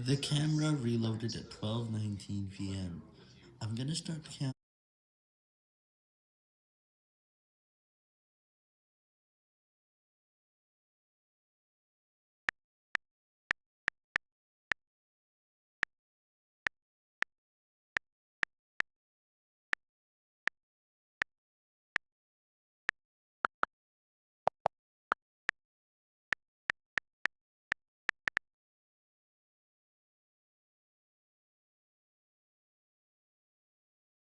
The camera reloaded at 12.19 pm. I'm gonna start counting.